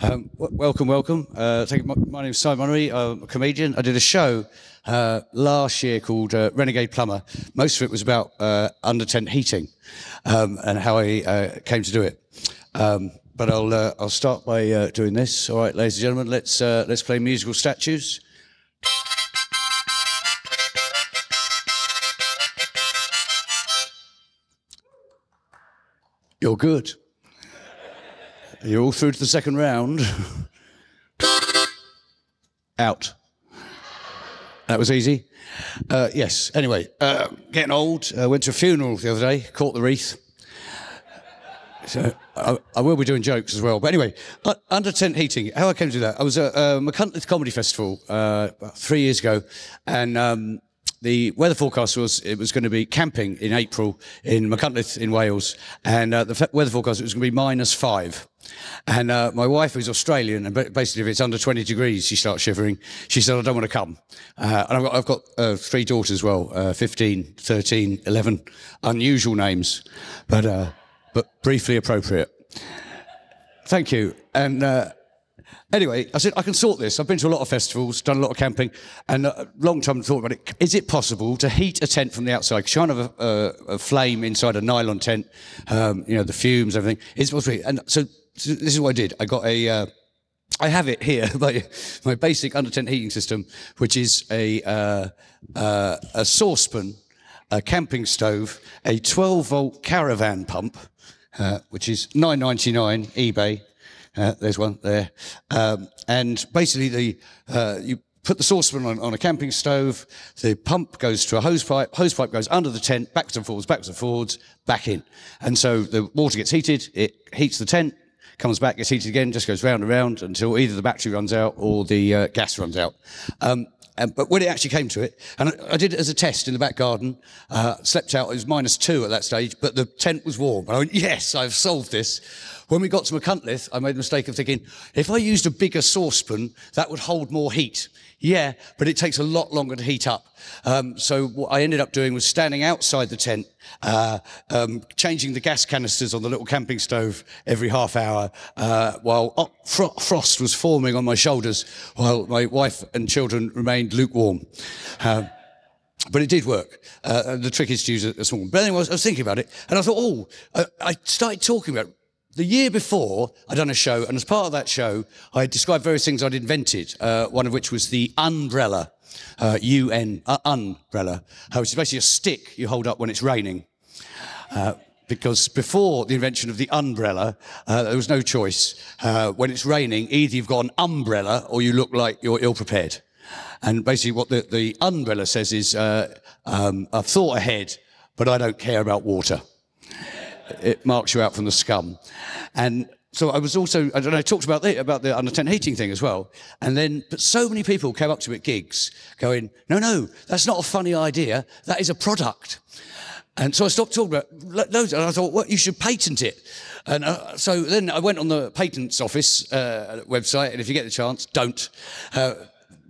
Um, welcome, welcome. Uh. My, my name is Simon Munnery. I'm a comedian. I did a show uh, last year called uh, Renegade Plumber. Most of it was about uh, under tent heating um, and how I uh, came to do it. Um, but I'll uh, I'll start by doing this. All right, ladies and gentlemen, let's let's play musical statues. You're good. You're all through to the second round. Out. That was easy. Uh, yes. Anyway, uh, getting old. Uh, went to a funeral the other day. Caught the wreath. So I, I will be doing jokes as well. But anyway, uh, under tent heating. How I came to do that? I was at uh, Comedy Festival uh, three years ago, and um, the weather forecast was it was going to be camping in April in Machynlleth in Wales, and uh, the weather forecast was going to be minus five. And uh, my wife, who's Australian, and basically if it's under 20 degrees, she starts shivering. She said, I don't want to come. Uh, and I've got, I've got uh, three daughters as well, uh, 15, 13, 11, unusual names, but, uh, but briefly appropriate. Thank you. And uh, anyway, I said, I can sort this. I've been to a lot of festivals, done a lot of camping, and a long time thought about it. Is it possible to heat a tent from the outside? You have a, a, flame inside a nylon tent, um, you know, the fumes, everything. Is it possible? And so, so this is what I did. I got a. Uh, I have it here, my, my basic under tent heating system, which is a, uh, uh, a saucepan, a camping stove, a 12 volt caravan pump, uh, which is 9.99 eBay. Uh, there's one there, um, and basically the uh, you put the saucepan on, on a camping stove. The pump goes to a hose pipe. Hose pipe goes under the tent, backwards and forwards, backwards and forwards, back in, and so the water gets heated. It heats the tent comes back, gets heated again, just goes round and round until either the battery runs out or the uh, gas runs out. Um, and, but when it actually came to it, and I, I did it as a test in the back garden, uh, slept out, it was minus two at that stage, but the tent was warm. And I went, yes, I've solved this. When we got to Machynlleth, I made the mistake of thinking, if I used a bigger saucepan, that would hold more heat. Yeah, but it takes a lot longer to heat up. Um, so what I ended up doing was standing outside the tent, uh, um, changing the gas canisters on the little camping stove every half hour, uh, while fro- frost was forming on my shoulders, while my wife and children remained lukewarm. Um, but it did work. Uh, the trick is to use a, small one. But anyway, I was, I was thinking about it, and I thought, oh, I, I started talking about. The year before, I'd done a show, and as part of that show, I described various things I'd invented, uh, one of which was the umbrella, uh, UN, uh, umbrella, uh, which is basically a stick you hold up when it's raining. Uh, because before the invention of the umbrella, uh, there was no choice. Uh, when it's raining, either you've got an umbrella or you look like you're ill prepared. And basically, what the, the umbrella says is, uh, um, I've thought ahead, but I don't care about water. It marks you out from the scum. And so I was also, I I talked about the, about the under heating thing as well. And then, but so many people came up to me at gigs going, no, no, that's not a funny idea. That is a product. And so I stopped talking about lo- loads, and I thought, well, you should patent it. And uh, so then I went on the patents office uh, website, and if you get the chance, don't. Uh,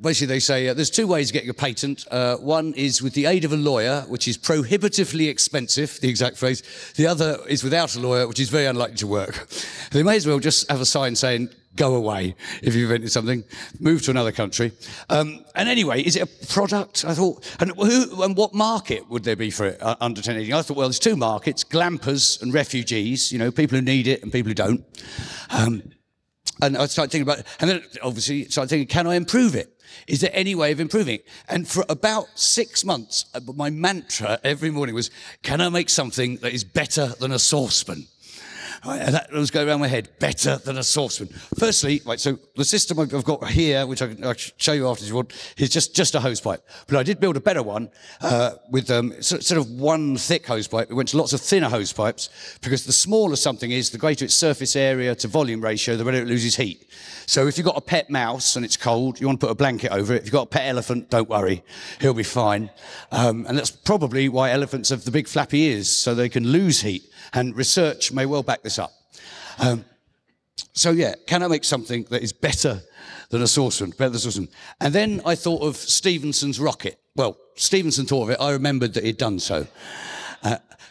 basically, they say uh, there's two ways of getting a patent. Uh, one is with the aid of a lawyer, which is prohibitively expensive, the exact phrase. The other is without a lawyer, which is very unlikely to work. They may as well just have a sign saying, go away if you've invented something, move to another country. Um, and anyway, is it a product? I thought, and who and what market would there be for it uh, under 10 I thought, well, there's two markets: glampers and refugees. You know, people who need it and people who don't. Um, and I started thinking about, and then obviously started thinking, can I improve it? Is there any way of improving it? And for about six months, uh, my mantra every morning was, can I make something that is better than a saucepan? And that was going around my head, better than a saucepan. Firstly, right, so the system I've got here, which I can, I can show you after you want, is just, just a hose pipe. But I did build a better one uh, with um, sort sort of one thick hose pipe. It went to lots of thinner hose pipes because the smaller something is, the greater its surface area to volume ratio, the better it loses heat. So if you've got a pet mouse and it's cold, you want to put a blanket over it. If you've got a pet elephant, don't worry, he'll be fine. Um, and that's probably why elephants have the big flappy ears, so they can lose heat. And research may well back this up. Um, so yeah, can I make something that is better than a saucepan, better than a saucepan? And then I thought of Stephenson's rocket. Well, Stephenson thought of it. I remembered that he'd done so.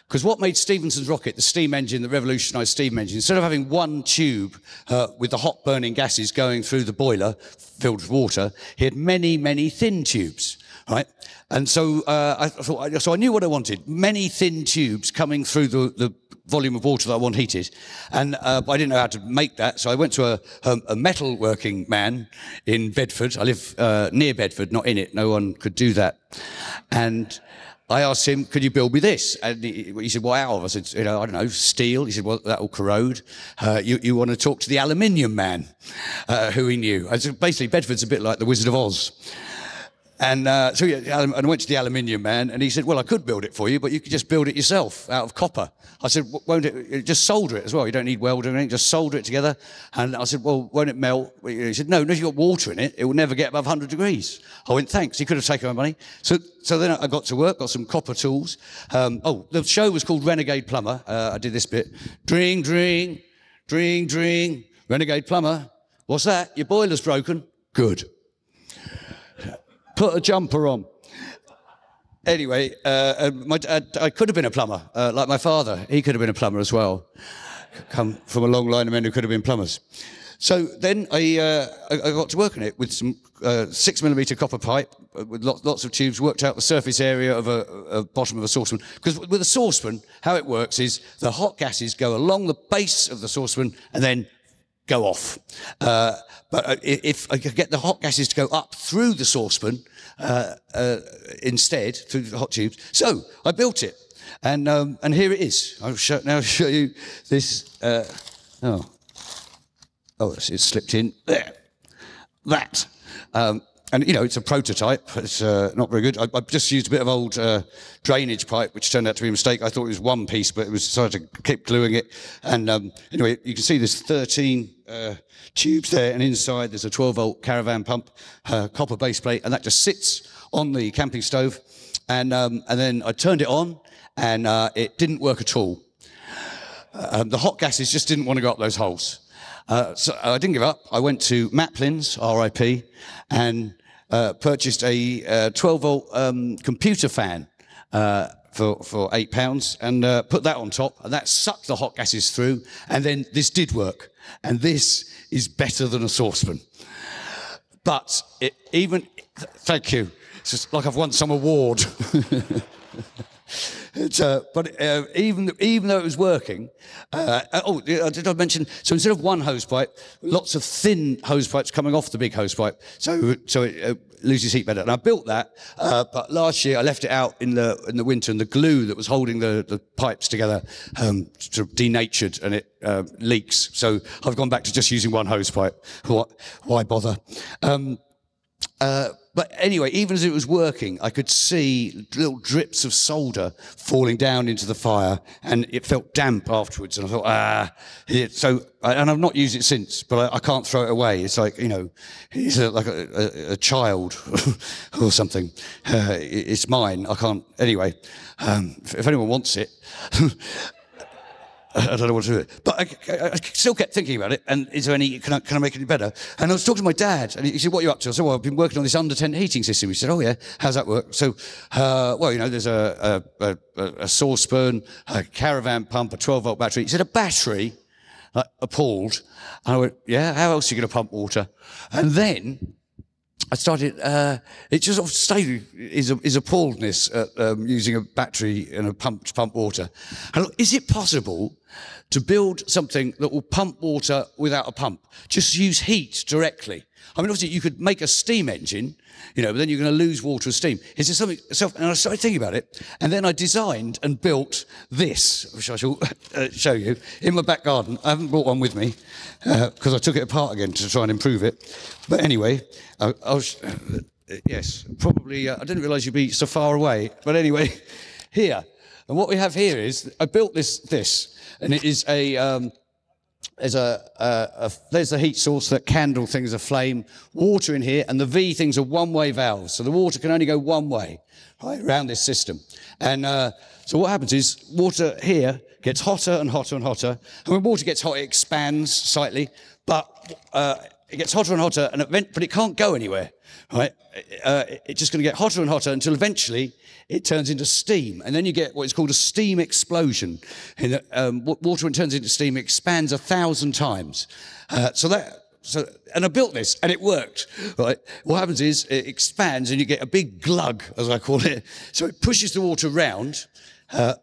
Because what made Stephenson's rocket, the steam engine that revolutionized steam engine, instead of having one tube uh, with the hot burning gases going through the boiler filled with water, he had many, many thin tubes, right? And so, uh, I thought, so I knew what I wanted. Many thin tubes coming through the, the volume of water that I want heated. And uh, I didn't know how to make that, so I went to a, a, metal working man in Bedford. I live uh, near Bedford, not in it. No one could do that. And I asked him, could you build me this? And he, he said, well, out? I said, you know, I don't know, steel. He said, well, that will corrode. Uh, you, you want to talk to the aluminium man, uh, who he knew. I said, basically, Bedford's a bit like the Wizard of Oz. And uh, so yeah, and I went to the aluminium man, and he said, "Well, I could build it for you, but you could just build it yourself out of copper." I said, "Won't it? Just solder it as well. You don't need welding or anything. Just solder it together." And I said, "Well, won't it melt?" He said, "No, no. If you've got water in it, it will never get above 100 degrees." I went, "Thanks." He could have taken my money. So, so then I got to work, got some copper tools. Um, oh, the show was called Renegade Plumber. Uh, I did this bit: dring, dring, dring, dring. Renegade Plumber. What's that? Your boiler's broken. Good put a jumper on. Anyway, uh, my, uh, I could have been a plumber, uh, like my father. He could have been a plumber as well. Come from a long line of men who could have been plumbers. So then I, uh, I got to work on it with some uh, six millimeter copper pipe uh, with lots, lots of tubes, worked out the surface area of a, a bottom of a saucepan. Because with a saucepan, how it works is the hot gases go along the base of the saucepan and then go off. Uh, but uh, if I could get the hot gases to go up through the saucepan uh, uh, instead, through the hot tubes, so I built it. And, um, and here it is. I'll show, now show you this. Uh, oh, oh, it's slipped in there. That. Um, and you know it's a prototype. It's uh, not very good. I, have just used a bit of old uh, drainage pipe, which turned out to be a mistake. I thought it was one piece, but it was decided to keep gluing it. And um, anyway, you can see there's 13 uh, tubes there, and inside there's a 12 volt caravan pump, uh, copper base plate, and that just sits on the camping stove. And um, and then I turned it on, and uh, it didn't work at all. Uh, um, the hot gases just didn't want to go up those holes. So I didn't give up. I went to Maplin's, RIP, and purchased a uh, 12 volt um, computer fan uh, for, for eight pounds and uh, put that on top, and that sucked the hot gases through. And then this did work, and this is better than a saucepan. But it, even, thank you. It's just like I've won some award. uh, but uh, even even though it was working, uh, oh, did I mention? So instead of one hose pipe, lots of thin hose pipes coming off the big hose pipe, so so it uh, loses heat better. And I built that, uh, but last year I left it out in the in the winter, and the glue that was holding the, the pipes together um, sort of denatured, and it uh, leaks. So I've gone back to just using one hose pipe. Why, why bother? Um, uh, but anyway, even as it was working, I could see little drips of solder falling down into the fire, and it felt damp afterwards. And I thought, ah, so, and I've not used it since, but I, I can't throw it away. It's like, you know, it's a, like a, a, a, child or something. Uh, it's mine. I can't, anyway, um, if, if anyone wants it, I don't know what to do. with it. But I, I, still kept thinking about it. And is there any, can I, can I make it better? And I was talking to my dad, and he said, What are you up to? I said, Well, I've been working on this under tent heating system. He said, Oh, yeah, how's that work? So, uh, well, you know, there's a, a, a, a saucepan, a caravan pump, a 12 volt battery. He said, A battery? Like, appalled. And I went, Yeah, how else are you going to pump water? And then I started, uh, it just sort of stayed, is, is appalledness at um, using a battery and a pump to pump water. And is it possible to build something that will pump water without a pump? Just use heat directly. I mean, obviously, you could make a steam engine, you know, but then you're going to lose water and steam. Is there something? And I started thinking about it, and then I designed and built this, which I shall uh, show you in my back garden. I haven't brought one with me because uh, I took it apart again to try and improve it. But anyway, I, I was, uh, yes, probably. Uh, I didn't realise you'd be so far away. But anyway, here, and what we have here is I built this this, and it is a. Um, there's a, a, a, there's a heat source that candle things aflame, water in here, and the V things are one-way valves. So the water can only go one way right, around this system. And uh, so what happens is water here gets hotter and hotter and hotter. And when water gets hot, it expands slightly. But uh, it gets hotter and hotter, and event, but it can't go anywhere, right? Uh, it's just going to get hotter and hotter until eventually it turns into steam, and then you get what is called a steam explosion. Um, water, when it turns into steam, expands a thousand times. Uh, so that so, and I built this and it worked, right? What happens is it expands and you get a big glug, as I call it. So it pushes the water round, uh,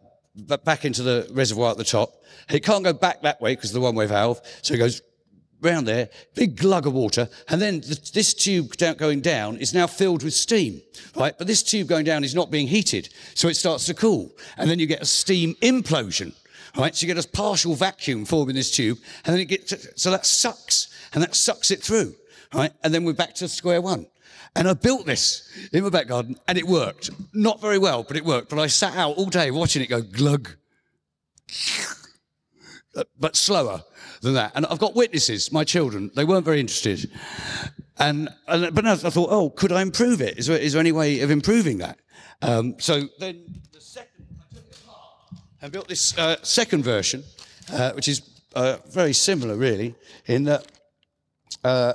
back into the reservoir at the top. It can't go back that way because of the one-way valve. So it goes round there, big glug of water, and then this tube going down is now filled with steam, right? But this tube going down is not being heated, so it starts to cool, and then you get a steam implosion, right? So you get a partial vacuum forming this tube, and then it gets, so that sucks, and that sucks it through, right? And then we're back to square one. And I built this in my back garden, and it worked. Not very well, but it worked. But I sat out all day watching it go glug, but slower than that. And I've got witnesses, my children. They weren't very interested. And, and but I thought, oh, could I improve it? Is there, is there any way of improving that? Um, so then the second, I took it apart and built this uh, second version, uh, which is uh, very similar, really, in that uh,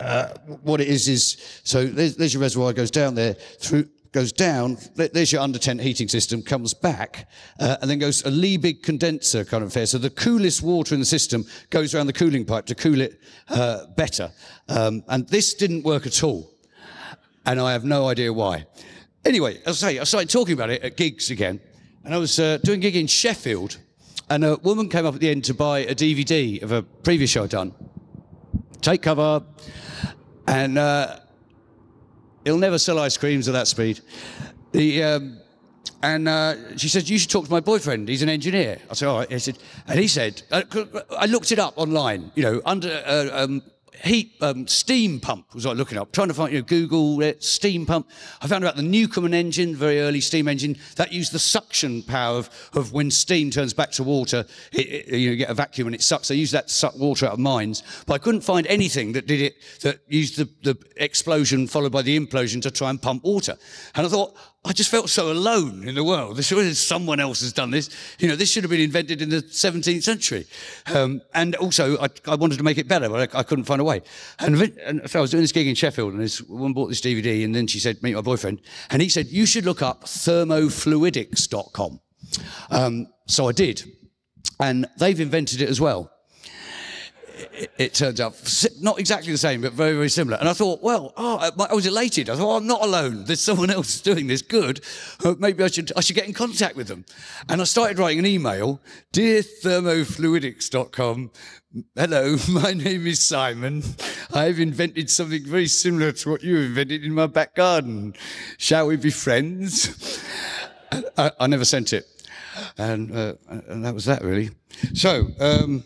uh, what it is is so there's, there's, your reservoir goes down there through goes down there's your under tent heating system comes back uh, and then goes a Liebig condenser kind of affair. So the coolest water in the system goes around the cooling pipe to cool it uh, better. Um, and this didn't work at all and I have no idea why. Anyway as I say I started talking about it at gigs again and I was uh, doing a gig in Sheffield and a woman came up at the end to buy a DVD of a previous show I'd done. Take cover. And uh, he'll never sell ice creams at that speed. The, um, and uh, she said, you should talk to my boyfriend. He's an engineer. I said, all right. He said, and he said, uh, I looked it up online, you know, under uh, um, heat um, steam pump was I looking up, trying to find, you know, Google it, steam pump. I found about the Newcomen engine, very early steam engine, that used the suction power of, of when steam turns back to water, it, it, you, know, you get a vacuum and it sucks. They used that to suck water out of mines. But I couldn't find anything that did it, that used the, the explosion followed by the implosion to try and pump water. And I thought, I just felt so alone in the world. This someone else has done this. You know, this should have been invented in the 17th century. Um, and also, I, I, wanted to make it better, but I, I couldn't find a way. And, and, so I was doing this gig in Sheffield, and this woman bought this DVD, and then she said, "Meet my boyfriend," and he said, "You should look up thermofluidics.com." Um, so I did, and they've invented it as well it, it, turns out not exactly the same, but very, very similar. And I thought, well, oh, I was elated. I thought, oh, I'm not alone. There's someone else doing this good. Uh, maybe I should, I should get in contact with them. And I started writing an email, dear thermofluidics.com. Hello, my name is Simon. I've invented something very similar to what you invented in my back garden. Shall we be friends? I, I never sent it. And, uh, and that was that, really. So, um,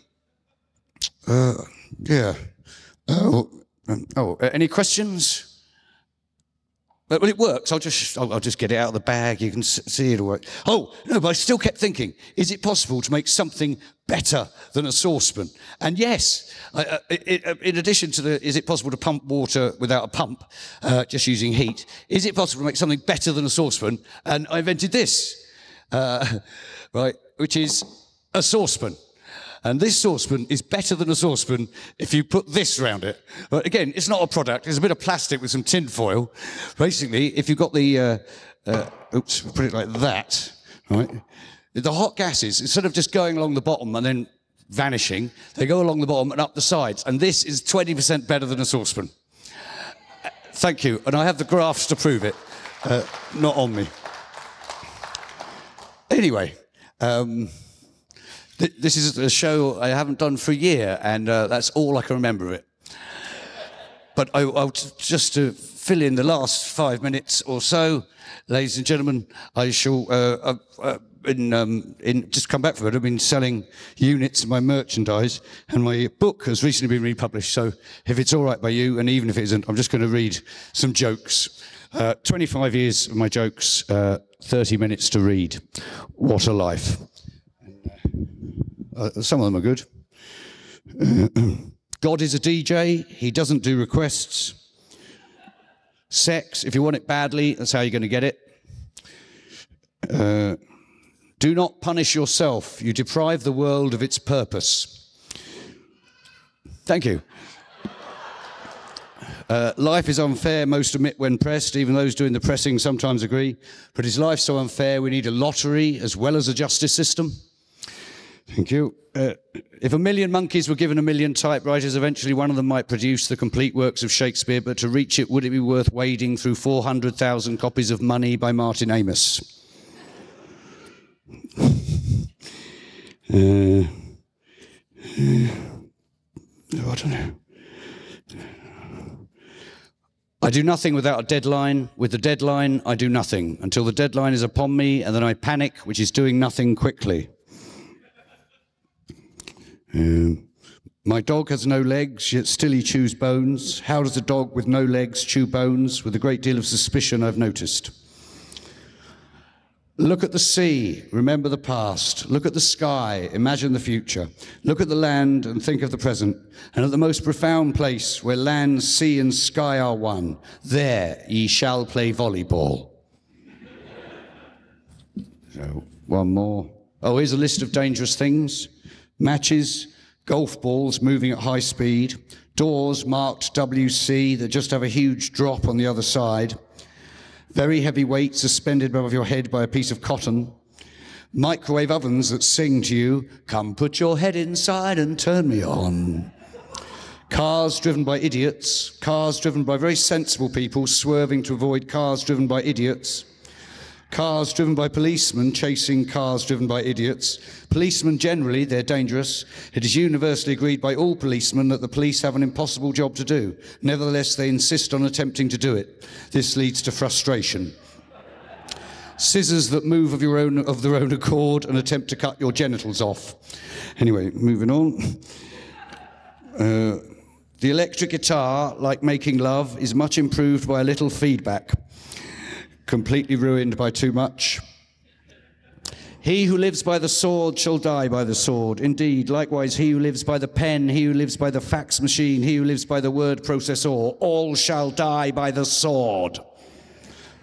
uh, yeah. Oh, um, oh, any questions? When it works, I'll just I'll, just get it out of the bag. You can see it. Right. Oh no, but I still kept thinking: Is it possible to make something better than a saucepan? And yes, uh, uh, in addition to the, is it possible to pump water without a pump, uh, just using heat? Is it possible to make something better than a saucepan? And I invented this, uh, right, which is a saucepan. And this saucepan is better than a saucepan if you put this around it. But again, it's not a product. It's a bit of plastic with some tin foil. Basically, if you've got the, uh, uh, oops, put it like that, right? The hot gases, instead of just going along the bottom and then vanishing, they go along the bottom and up the sides. And this is 20% better than a saucepan. Thank you. And I have the graphs to prove it. Uh, not on me. Anyway, um, this is a show I haven't done for a year, and uh, that's all I can remember of it. But I, I'll just to fill in the last five minutes or so, ladies and gentlemen, I shall. Uh, uh, in, um, in, just come back from it. I've been selling units of my merchandise, and my book has recently been republished. So, if it's all right by you, and even if it isn't, I'm just going to read some jokes. Uh, 25 years of my jokes, uh, 30 minutes to read. What a life. Uh, some of them are good. God is a DJ. He doesn't do requests. Sex, if you want it badly, that's how you're going to get it. Uh, do not punish yourself. You deprive the world of its purpose. Thank you. Uh, life is unfair, most admit when pressed, even those doing the pressing sometimes agree. But is life so unfair we need a lottery as well as a justice system? Thank you. Uh, if a million monkeys were given a million typewriters, eventually one of them might produce the complete works of Shakespeare, but to reach it, would it be worth wading through 400,000 copies of Money by Martin Amis? Uh, uh, I don't know. I do nothing without a deadline. With the deadline, I do nothing until the deadline is upon me, and then I panic, which is doing nothing quickly. Um, my dog has no legs, yet still he chews bones. How does a dog with no legs chew bones? With a great deal of suspicion, I've noticed. Look at the sea, remember the past. Look at the sky, imagine the future. Look at the land and think of the present. And at the most profound place where land, sea, and sky are one, there ye shall play volleyball. so, one more. Oh, here's a list of dangerous things matches, golf balls moving at high speed, doors marked WC that just have a huge drop on the other side, very heavy weight suspended above your head by a piece of cotton, microwave ovens that sing to you, come put your head inside and turn me on. Cars driven by idiots, cars driven by very sensible people swerving to avoid cars driven by idiots cars driven by policemen chasing cars driven by idiots. Policemen generally, they're dangerous. It is universally agreed by all policemen that the police have an impossible job to do. Nevertheless, they insist on attempting to do it. This leads to frustration. Scissors that move of, your own, of their own accord and attempt to cut your genitals off. Anyway, moving on. Uh, the electric guitar, like making love, is much improved by a little feedback completely ruined by too much. He who lives by the sword shall die by the sword. Indeed, likewise, he who lives by the pen, he who lives by the fax machine, he who lives by the word processor, all shall die by the sword.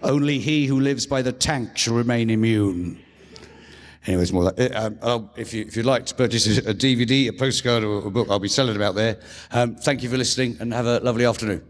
Only he who lives by the tank shall remain immune. Anyways, more uh, um, if, you, if you'd like to purchase a DVD, a postcard, or a book, I'll be selling about there. Um, thank you for listening and have a lovely afternoon.